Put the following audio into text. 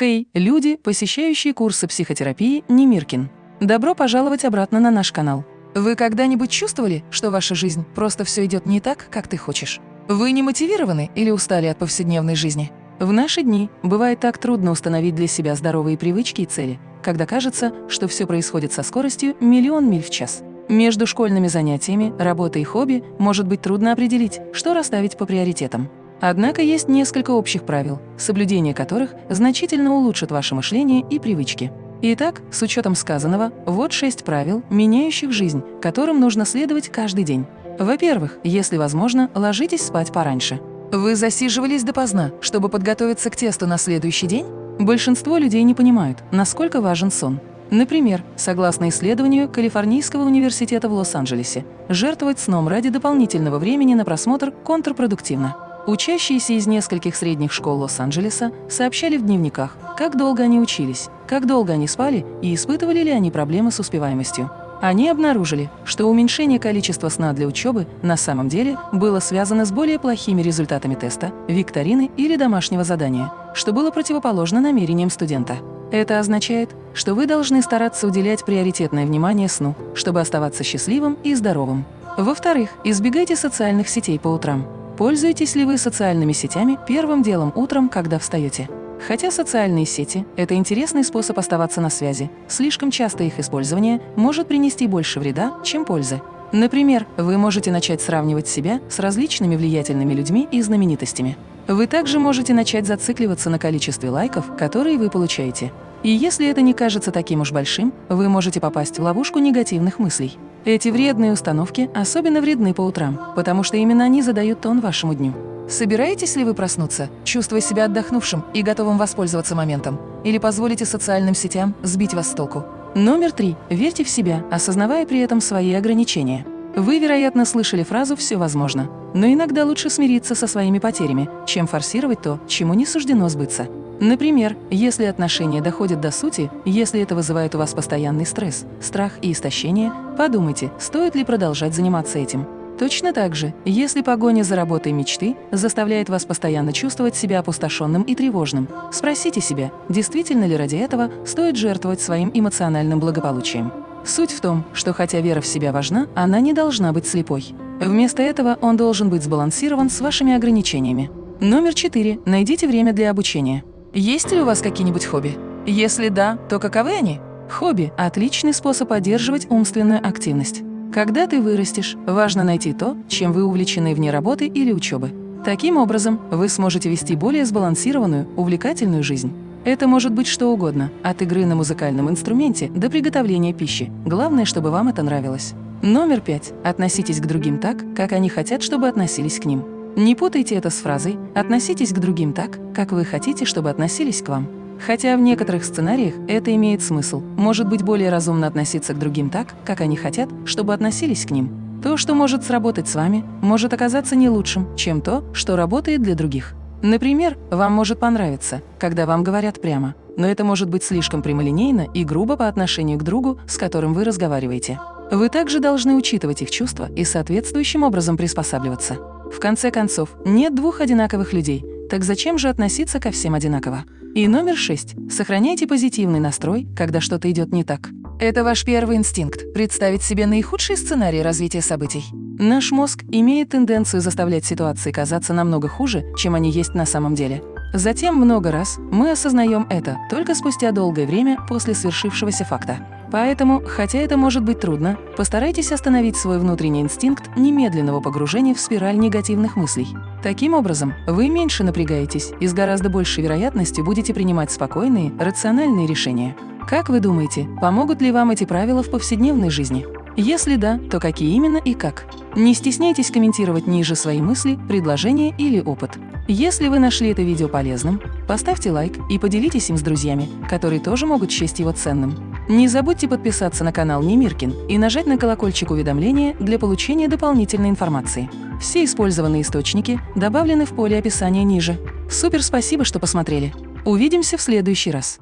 Хей, люди, посещающие курсы психотерапии Немиркин. Добро пожаловать обратно на наш канал. Вы когда-нибудь чувствовали, что ваша жизнь просто все идет не так, как ты хочешь? Вы не мотивированы или устали от повседневной жизни? В наши дни бывает так трудно установить для себя здоровые привычки и цели, когда кажется, что все происходит со скоростью миллион миль в час. Между школьными занятиями, работой и хобби может быть трудно определить, что расставить по приоритетам. Однако есть несколько общих правил, соблюдение которых значительно улучшит ваше мышление и привычки. Итак, с учетом сказанного, вот шесть правил, меняющих жизнь, которым нужно следовать каждый день. Во-первых, если возможно, ложитесь спать пораньше. Вы засиживались допоздна, чтобы подготовиться к тесту на следующий день? Большинство людей не понимают, насколько важен сон. Например, согласно исследованию Калифорнийского университета в Лос-Анджелесе, жертвовать сном ради дополнительного времени на просмотр контрпродуктивно. Учащиеся из нескольких средних школ Лос-Анджелеса сообщали в дневниках, как долго они учились, как долго они спали и испытывали ли они проблемы с успеваемостью. Они обнаружили, что уменьшение количества сна для учебы на самом деле было связано с более плохими результатами теста, викторины или домашнего задания, что было противоположно намерениям студента. Это означает, что вы должны стараться уделять приоритетное внимание сну, чтобы оставаться счастливым и здоровым. Во-вторых, избегайте социальных сетей по утрам. Пользуетесь ли вы социальными сетями первым делом утром, когда встаете? Хотя социальные сети – это интересный способ оставаться на связи, слишком часто их использование может принести больше вреда, чем пользы. Например, вы можете начать сравнивать себя с различными влиятельными людьми и знаменитостями. Вы также можете начать зацикливаться на количестве лайков, которые вы получаете. И если это не кажется таким уж большим, вы можете попасть в ловушку негативных мыслей. Эти вредные установки особенно вредны по утрам, потому что именно они задают тон вашему дню. Собираетесь ли вы проснуться, чувствуя себя отдохнувшим и готовым воспользоваться моментом? Или позволите социальным сетям сбить вас с толку? Номер три. Верьте в себя, осознавая при этом свои ограничения. Вы, вероятно, слышали фразу «все возможно», но иногда лучше смириться со своими потерями, чем форсировать то, чему не суждено сбыться. Например, если отношения доходят до сути, если это вызывает у вас постоянный стресс, страх и истощение, подумайте, стоит ли продолжать заниматься этим. Точно так же, если погоня за работой мечты заставляет вас постоянно чувствовать себя опустошенным и тревожным, спросите себя, действительно ли ради этого стоит жертвовать своим эмоциональным благополучием. Суть в том, что хотя вера в себя важна, она не должна быть слепой. Вместо этого он должен быть сбалансирован с вашими ограничениями. Номер четыре. Найдите время для обучения. Есть ли у вас какие-нибудь хобби? Если да, то каковы они? Хобби – отличный способ поддерживать умственную активность. Когда ты вырастешь, важно найти то, чем вы увлечены вне работы или учебы. Таким образом, вы сможете вести более сбалансированную, увлекательную жизнь. Это может быть что угодно, от игры на музыкальном инструменте до приготовления пищи. Главное, чтобы вам это нравилось. Номер пять. Относитесь к другим так, как они хотят, чтобы относились к ним. Не путайте это с фразой «относитесь к другим так, как вы хотите, чтобы относились к вам». Хотя в некоторых сценариях это имеет смысл. Может быть более разумно относиться к другим так, как они хотят, чтобы относились к ним. То, что может сработать с вами, может оказаться не лучшим, чем то, что работает для других. Например, вам может понравиться, когда вам говорят прямо, но это может быть слишком прямолинейно и грубо по отношению к другу, с которым вы разговариваете. Вы также должны учитывать их чувства и соответствующим образом приспосабливаться. В конце концов, нет двух одинаковых людей, так зачем же относиться ко всем одинаково? И номер шесть. Сохраняйте позитивный настрой, когда что-то идет не так. Это ваш первый инстинкт – представить себе наихудший сценарий развития событий. Наш мозг имеет тенденцию заставлять ситуации казаться намного хуже, чем они есть на самом деле. Затем много раз мы осознаем это только спустя долгое время после свершившегося факта. Поэтому, хотя это может быть трудно, постарайтесь остановить свой внутренний инстинкт немедленного погружения в спираль негативных мыслей. Таким образом, вы меньше напрягаетесь и с гораздо большей вероятностью будете принимать спокойные, рациональные решения. Как вы думаете, помогут ли вам эти правила в повседневной жизни? Если да, то какие именно и как? Не стесняйтесь комментировать ниже свои мысли, предложения или опыт. Если вы нашли это видео полезным, поставьте лайк и поделитесь им с друзьями, которые тоже могут счесть его ценным. Не забудьте подписаться на канал Немиркин и нажать на колокольчик уведомления для получения дополнительной информации. Все использованные источники добавлены в поле описания ниже. Супер спасибо, что посмотрели. Увидимся в следующий раз.